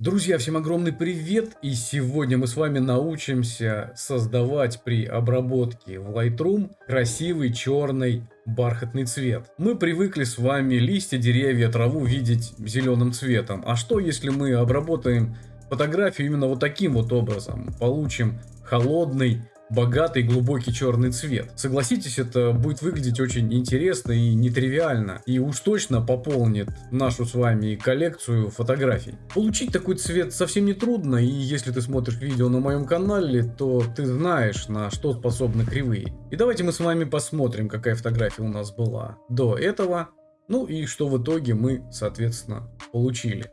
Друзья, всем огромный привет! И сегодня мы с вами научимся создавать при обработке в Lightroom красивый черный бархатный цвет. Мы привыкли с вами листья, деревья, траву видеть зеленым цветом. А что если мы обработаем фотографию именно вот таким вот образом? Получим холодный богатый глубокий черный цвет. Согласитесь, это будет выглядеть очень интересно и нетривиально. И уж точно пополнит нашу с вами коллекцию фотографий. Получить такой цвет совсем не трудно. И если ты смотришь видео на моем канале, то ты знаешь, на что способны кривые. И давайте мы с вами посмотрим, какая фотография у нас была до этого. Ну и что в итоге мы, соответственно, получили.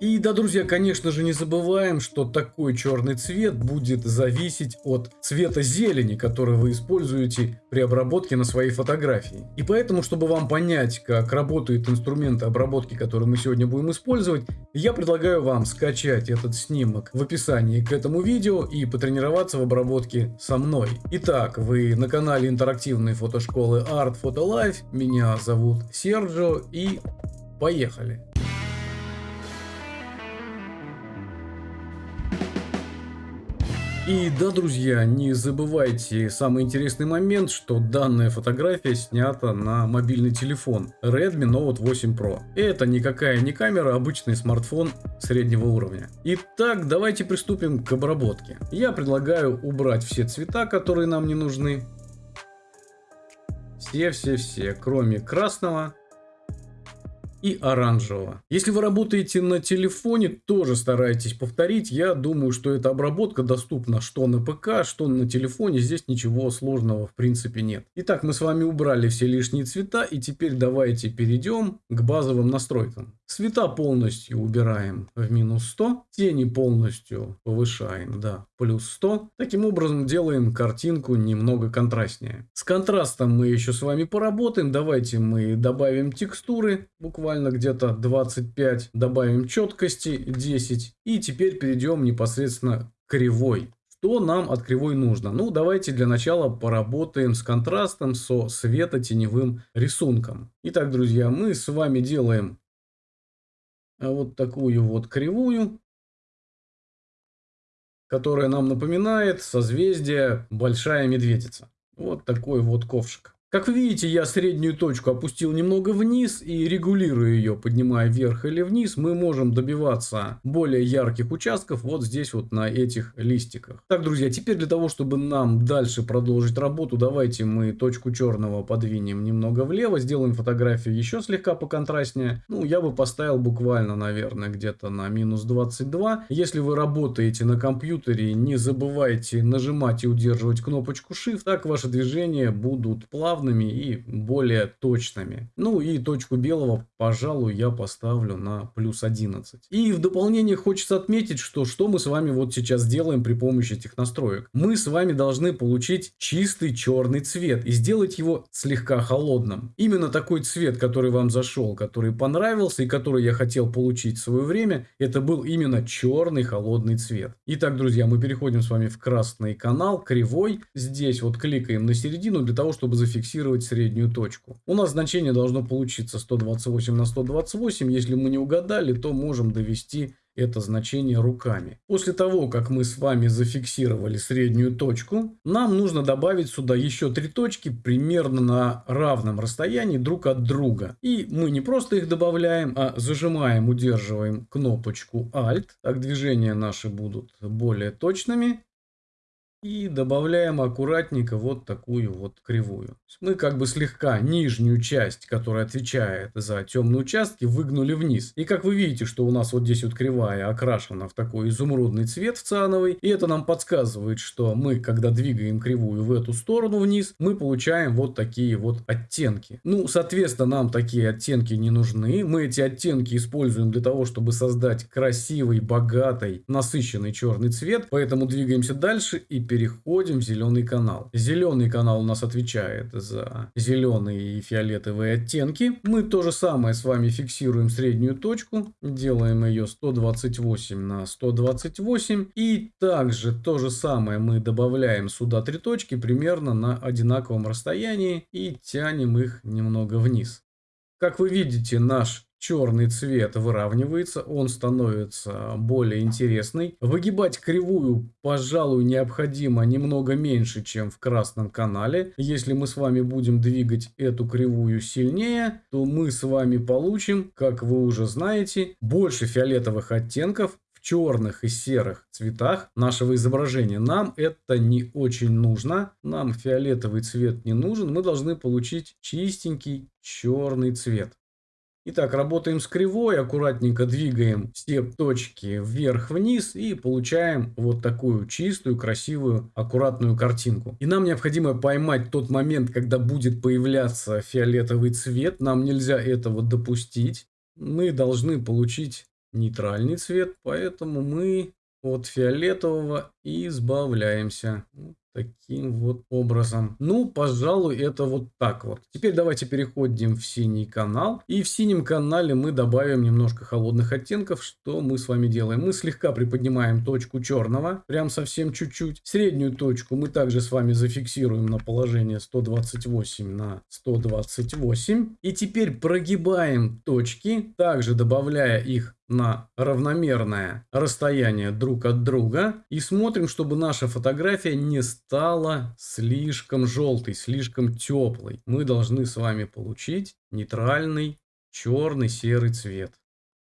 И да, друзья, конечно же, не забываем, что такой черный цвет будет зависеть от цвета зелени, который вы используете при обработке на своей фотографии. И поэтому, чтобы вам понять, как работают инструменты обработки, которые мы сегодня будем использовать, я предлагаю вам скачать этот снимок в описании к этому видео и потренироваться в обработке со мной. Итак, вы на канале интерактивной фотошколы Art Photo Life, меня зовут Серджо и поехали! И да, друзья, не забывайте самый интересный момент, что данная фотография снята на мобильный телефон Redmi Note 8 Pro. Это никакая не камера, а обычный смартфон среднего уровня. Итак, давайте приступим к обработке. Я предлагаю убрать все цвета, которые нам не нужны. Все-все-все, кроме красного и оранжевого. Если вы работаете на телефоне, тоже старайтесь повторить. Я думаю, что эта обработка доступна что на ПК, что на телефоне. Здесь ничего сложного в принципе нет. Итак, мы с вами убрали все лишние цвета. И теперь давайте перейдем к базовым настройкам. Цвета полностью убираем в минус 100. Тени полностью повышаем до плюс 100. Таким образом делаем картинку немного контрастнее. С контрастом мы еще с вами поработаем. Давайте мы добавим текстуры буквально буквально где-то 25, добавим четкости 10 и теперь перейдем непосредственно к кривой. Что нам от кривой нужно? Ну, давайте для начала поработаем с контрастом, со светотеневым рисунком. Итак, друзья, мы с вами делаем вот такую вот кривую, которая нам напоминает созвездие Большая Медведица. Вот такой вот ковшик. Как вы видите, я среднюю точку опустил немного вниз и регулирую ее, поднимая вверх или вниз, мы можем добиваться более ярких участков вот здесь вот на этих листиках. Так, друзья, теперь для того, чтобы нам дальше продолжить работу, давайте мы точку черного подвинем немного влево, сделаем фотографию еще слегка поконтрастнее. Ну, я бы поставил буквально, наверное, где-то на минус 22. Если вы работаете на компьютере, не забывайте нажимать и удерживать кнопочку Shift, так ваши движения будут плавно плавными и более точными. Ну и точку белого, пожалуй, я поставлю на плюс 11. И в дополнение хочется отметить, что что мы с вами вот сейчас делаем при помощи этих настроек. Мы с вами должны получить чистый черный цвет и сделать его слегка холодным. Именно такой цвет, который вам зашел, который понравился и который я хотел получить в свое время, это был именно черный холодный цвет. Итак, друзья, мы переходим с вами в красный канал, кривой. Здесь вот кликаем на середину для того, чтобы зафиксировать зафиксировать среднюю точку. У нас значение должно получиться 128 на 128. Если мы не угадали, то можем довести это значение руками. После того, как мы с вами зафиксировали среднюю точку, нам нужно добавить сюда еще три точки примерно на равном расстоянии друг от друга. И мы не просто их добавляем, а зажимаем, удерживаем кнопочку Alt. Так движения наши будут более точными. И добавляем аккуратненько вот такую вот кривую. Мы как бы слегка нижнюю часть, которая отвечает за темные участки, выгнули вниз. И как вы видите, что у нас вот здесь вот кривая окрашена в такой изумрудный цвет в циановый. И это нам подсказывает, что мы, когда двигаем кривую в эту сторону вниз, мы получаем вот такие вот оттенки. Ну, соответственно, нам такие оттенки не нужны. Мы эти оттенки используем для того, чтобы создать красивый, богатый, насыщенный черный цвет. Поэтому двигаемся дальше и переходим в зеленый канал. Зеленый канал у нас отвечает за зеленые и фиолетовые оттенки. Мы то же самое с вами фиксируем среднюю точку. Делаем ее 128 на 128. И также то же самое мы добавляем сюда три точки примерно на одинаковом расстоянии. И тянем их немного вниз. Как вы видите, наш черный цвет выравнивается, он становится более интересный. Выгибать кривую, пожалуй, необходимо немного меньше, чем в красном канале. Если мы с вами будем двигать эту кривую сильнее, то мы с вами получим, как вы уже знаете, больше фиолетовых оттенков черных и серых цветах нашего изображения. Нам это не очень нужно. Нам фиолетовый цвет не нужен. Мы должны получить чистенький черный цвет. Итак, работаем с кривой, аккуратненько двигаем все точки вверх-вниз и получаем вот такую чистую, красивую, аккуратную картинку. И нам необходимо поймать тот момент, когда будет появляться фиолетовый цвет. Нам нельзя этого допустить. Мы должны получить нейтральный цвет, поэтому мы от фиолетового избавляемся. Таким вот образом. Ну, пожалуй, это вот так вот. Теперь давайте переходим в синий канал. И в синем канале мы добавим немножко холодных оттенков. Что мы с вами делаем? Мы слегка приподнимаем точку черного. Прям совсем чуть-чуть. Среднюю точку мы также с вами зафиксируем на положение 128 на 128. И теперь прогибаем точки. Также добавляя их на равномерное расстояние друг от друга и смотрим, чтобы наша фотография не стала слишком желтой, слишком теплой. Мы должны с вами получить нейтральный черный серый цвет.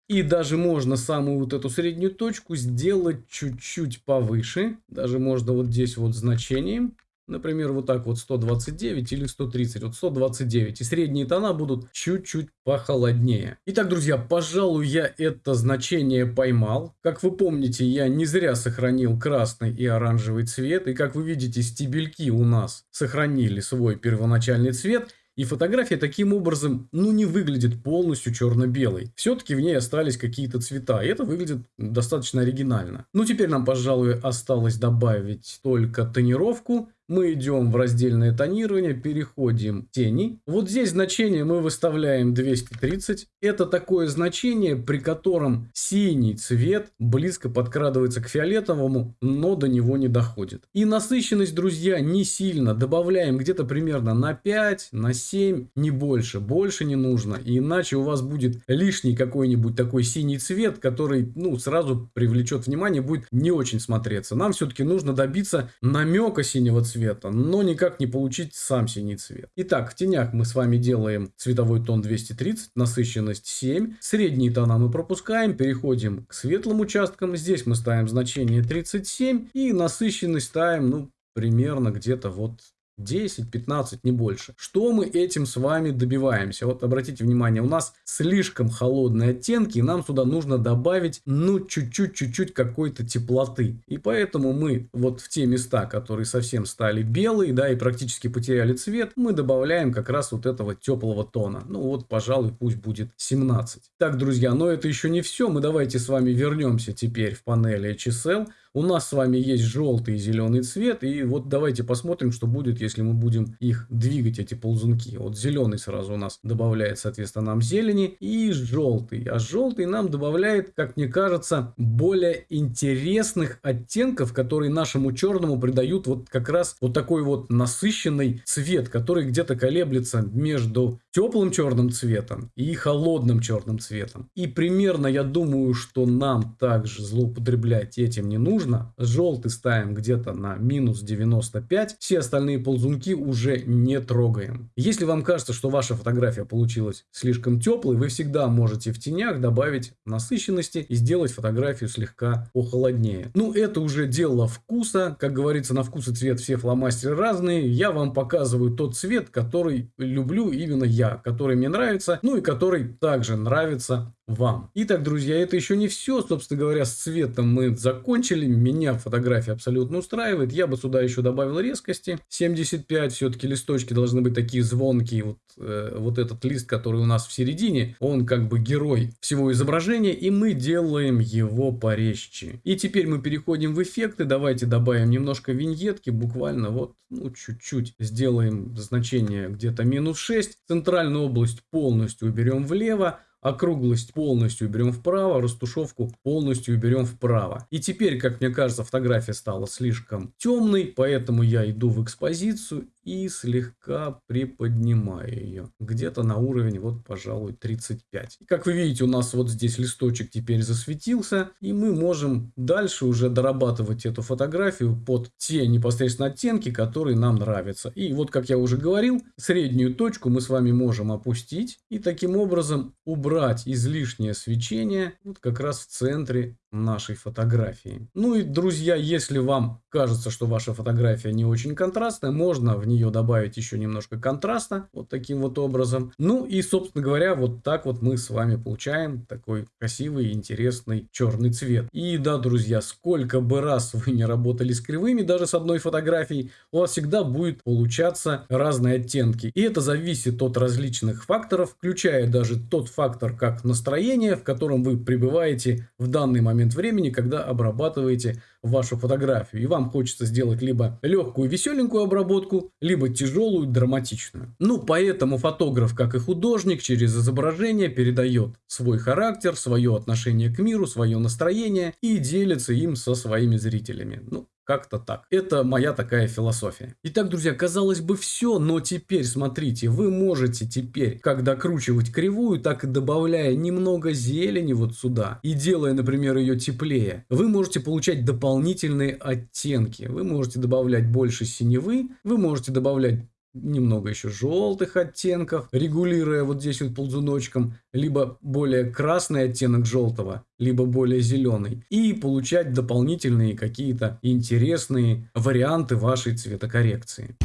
И даже можно самую вот эту среднюю точку сделать чуть-чуть повыше. Даже можно вот здесь вот значением Например, вот так вот 129 или 130, вот 129. И средние тона будут чуть-чуть похолоднее. Итак, друзья, пожалуй, я это значение поймал. Как вы помните, я не зря сохранил красный и оранжевый цвет. И как вы видите, стебельки у нас сохранили свой первоначальный цвет. И фотография таким образом, ну, не выглядит полностью черно-белой. Все-таки в ней остались какие-то цвета. И это выглядит достаточно оригинально. Ну, теперь нам, пожалуй, осталось добавить только тонировку. Мы идем в раздельное тонирование, переходим в тени. Вот здесь значение мы выставляем 230. Это такое значение, при котором синий цвет близко подкрадывается к фиолетовому, но до него не доходит. И насыщенность, друзья, не сильно. Добавляем где-то примерно на 5, на 7, не больше. Больше не нужно. иначе у вас будет лишний какой-нибудь такой синий цвет, который ну, сразу привлечет внимание, будет не очень смотреться. Нам все-таки нужно добиться намека синего цвета цвета, но никак не получить сам синий цвет. Итак, в тенях мы с вами делаем цветовой тон 230, насыщенность 7. Средние тона мы пропускаем, переходим к светлым участкам. Здесь мы ставим значение 37 и насыщенность ставим, ну, примерно где-то вот 10-15, не больше. Что мы этим с вами добиваемся? Вот обратите внимание, у нас слишком холодные оттенки, и нам сюда нужно добавить, ну, чуть-чуть-чуть какой-то теплоты. И поэтому мы вот в те места, которые совсем стали белые, да, и практически потеряли цвет, мы добавляем как раз вот этого теплого тона. Ну, вот, пожалуй, пусть будет 17. Так, друзья, но это еще не все. Мы давайте с вами вернемся теперь в панели HSL. У нас с вами есть желтый и зеленый цвет. И вот давайте посмотрим, что будет, если мы будем их двигать, эти ползунки. Вот зеленый сразу у нас добавляет, соответственно, нам зелени. И желтый. А желтый нам добавляет, как мне кажется, более интересных оттенков, которые нашему черному придают вот как раз вот такой вот насыщенный цвет, который где-то колеблется между теплым черным цветом и холодным черным цветом. И примерно я думаю, что нам также злоупотреблять этим не нужно. Желтый ставим где-то на минус 95. Все остальные ползунки уже не трогаем. Если вам кажется, что ваша фотография получилась слишком теплой, вы всегда можете в тенях добавить насыщенности и сделать фотографию слегка похолоднее. Ну, это уже дело вкуса. Как говорится, на вкус и цвет все фломастеры разные. Я вам показываю тот цвет, который люблю именно я, который мне нравится, ну и который также нравится вам. Итак, друзья, это еще не все. Собственно говоря, с цветом мы закончили. Меня фотография абсолютно устраивает. Я бы сюда еще добавил резкости. 75. Все-таки листочки должны быть такие звонкие. Вот, э, вот этот лист, который у нас в середине, он как бы герой всего изображения. И мы делаем его порезче. И теперь мы переходим в эффекты. Давайте добавим немножко виньетки. Буквально вот, ну, чуть-чуть. Сделаем значение где-то минус 6. Центральную область полностью уберем влево. Округлость полностью уберем вправо, растушевку полностью уберем вправо. И теперь, как мне кажется, фотография стала слишком темной, поэтому я иду в экспозицию и слегка приподнимаю ее. Где-то на уровень, вот, пожалуй, 35. Как вы видите, у нас вот здесь листочек теперь засветился, и мы можем дальше уже дорабатывать эту фотографию под те непосредственно оттенки, которые нам нравятся. И вот, как я уже говорил, среднюю точку мы с вами можем опустить и таким образом убрать излишнее свечение вот как раз в центре нашей фотографии. Ну и, друзья, если вам кажется, что ваша фотография не очень контрастная, можно в нее добавить еще немножко контраста, вот таким вот образом. Ну и, собственно говоря, вот так вот мы с вами получаем такой красивый, интересный черный цвет. И да, друзья, сколько бы раз вы не работали с кривыми, даже с одной фотографией, у вас всегда будет получаться разные оттенки. И это зависит от различных факторов, включая даже тот фактор, как настроение, в котором вы пребываете в данный момент момент времени, когда обрабатываете вашу фотографию. И вам хочется сделать либо легкую веселенькую обработку, либо тяжелую драматичную. Ну, поэтому фотограф, как и художник, через изображение передает свой характер, свое отношение к миру, свое настроение и делится им со своими зрителями. Ну, как-то так. Это моя такая философия. Итак, друзья, казалось бы все, но теперь смотрите, вы можете теперь как докручивать кривую, так и добавляя немного зелени вот сюда и делая, например, ее теплее, вы можете получать дополнительные оттенки. Вы можете добавлять больше синевы, вы можете добавлять немного еще желтых оттенков, регулируя вот здесь вот ползуночком, либо более красный оттенок желтого, либо более зеленый. И получать дополнительные какие-то интересные варианты вашей цветокоррекции.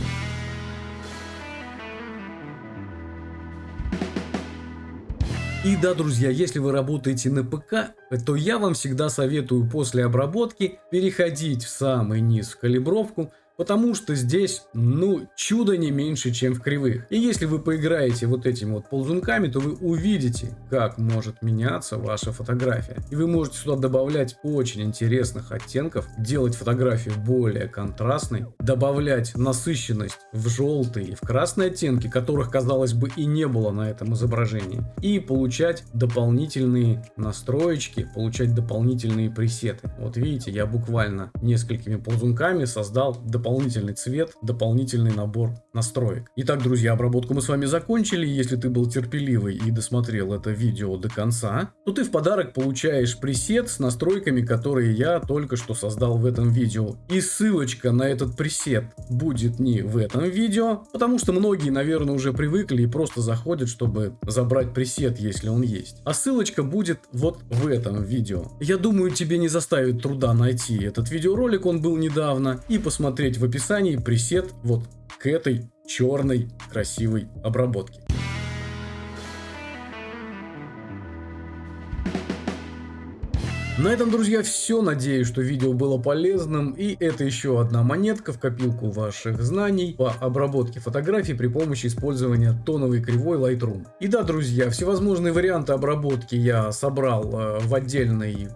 И да, друзья, если вы работаете на ПК, то я вам всегда советую после обработки переходить в самый низ в калибровку, Потому что здесь, ну, чудо не меньше, чем в кривых. И если вы поиграете вот этими вот ползунками, то вы увидите, как может меняться ваша фотография. И вы можете сюда добавлять очень интересных оттенков, делать фотографию более контрастной, добавлять насыщенность в желтые и в красные оттенки, которых, казалось бы, и не было на этом изображении. И получать дополнительные настроечки, получать дополнительные пресеты. Вот видите, я буквально несколькими ползунками создал дополнительные дополнительный цвет, дополнительный набор настроек. Итак, друзья, обработку мы с вами закончили. Если ты был терпеливый и досмотрел это видео до конца, то ты в подарок получаешь пресет с настройками, которые я только что создал в этом видео. И ссылочка на этот пресет будет не в этом видео, потому что многие, наверное, уже привыкли и просто заходят, чтобы забрать пресет, если он есть. А ссылочка будет вот в этом видео. Я думаю, тебе не заставит труда найти этот видеоролик, он был недавно, и посмотреть в описании пресет вот к этой черной красивой обработке. На этом, друзья, все. Надеюсь, что видео было полезным. И это еще одна монетка в копилку ваших знаний по обработке фотографий при помощи использования тоновой кривой Lightroom. И да, друзья, всевозможные варианты обработки я собрал э, в отдельный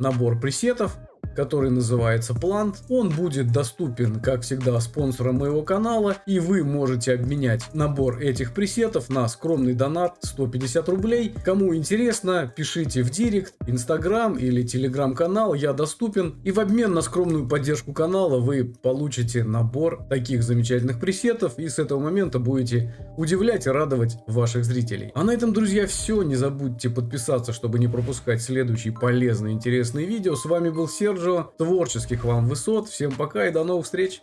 набор пресетов который называется Plant. Он будет доступен, как всегда, спонсорам моего канала, и вы можете обменять набор этих пресетов на скромный донат 150 рублей. Кому интересно, пишите в директ, инстаграм или телеграм-канал, я доступен. И в обмен на скромную поддержку канала вы получите набор таких замечательных пресетов, и с этого момента будете удивлять и радовать ваших зрителей. А на этом, друзья, все. Не забудьте подписаться, чтобы не пропускать следующие полезные интересные видео. С вами был Серж. Серджио. Творческих вам высот. Всем пока и до новых встреч.